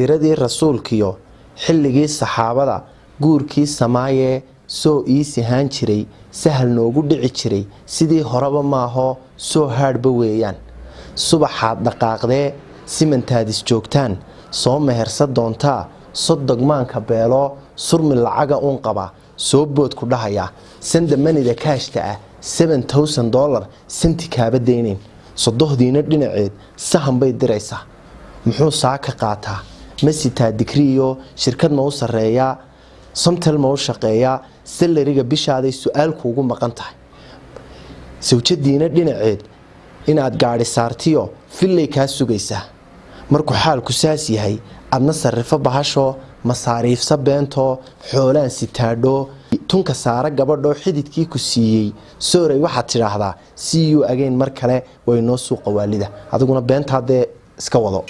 diradii rasuulkiyo xilligii saxaabada guurkii samaayee soo ii sihaan jiray sahal noogu dhici jiray sidii horeba maaho soo haadhba weeyaan. Subaxaad dhaqaaqdee simantaadis joogtaan soo mehersa doontaa sodogmaanka beeloo surmi lacaga uun qaba soo boodku dhahaya sanda manida kaashta ah dolar santi kaaba daynayn sodohdiina dhinaceed sahan bay diraysaa. Muxuu saa ka qaataa ma sitaa digriiyo shirkad ma u sarreeyaa somtel ma u shaqeeyaa salariga bishaaday su'aal kuugu maqan tahay. Sawjadiina dhinaceed inaad gaadhi saartiyo fillay kaa sugaysaa markuu xaalku saas yahay adna sarrifo bahashoo masaariifsa beentoo xoolaan sitaadhoo tunka saara gabadhoo xididkii ku siiyey sooray waxaad tidhaahdaa c u agayn mar kale waynoo suuqa waalida. Adiguna beentaadee iska wado